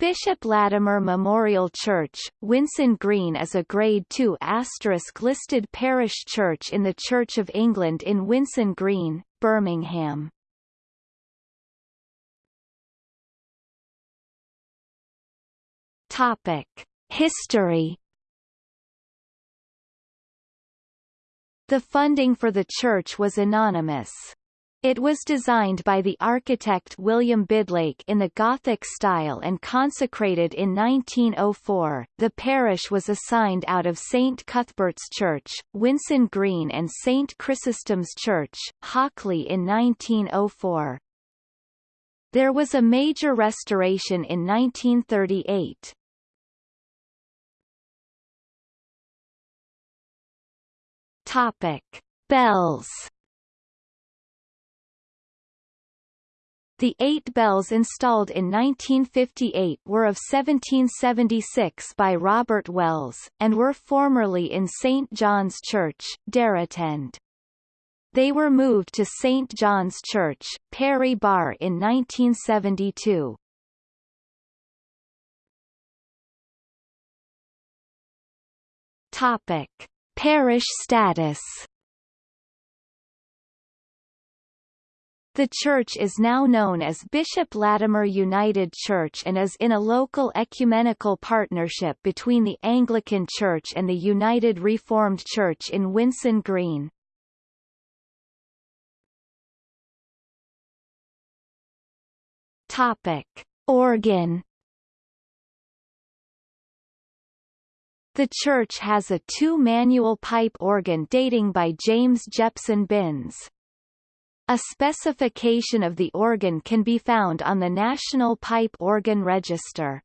Bishop Latimer Memorial Church, Winson Green is a Grade II listed parish church in the Church of England in Winson Green, Birmingham. Topic. History The funding for the church was anonymous. It was designed by the architect William Bidlake in the Gothic style and consecrated in 1904. The parish was assigned out of St Cuthbert's Church, Winson Green and St Chrysostom's Church, Hockley in 1904. There was a major restoration in 1938. Topic: Bells The eight bells installed in 1958 were of 1776 by Robert Wells, and were formerly in St. John's Church, Deritend. They were moved to St. John's Church, Perry Barr in 1972. Topic. Parish status The church is now known as Bishop Latimer United Church and is in a local ecumenical partnership between the Anglican Church and the United Reformed Church in Winson Green. Topic. Organ The church has a two-manual pipe organ dating by James Jepson Binns. A specification of the organ can be found on the National Pipe Organ Register.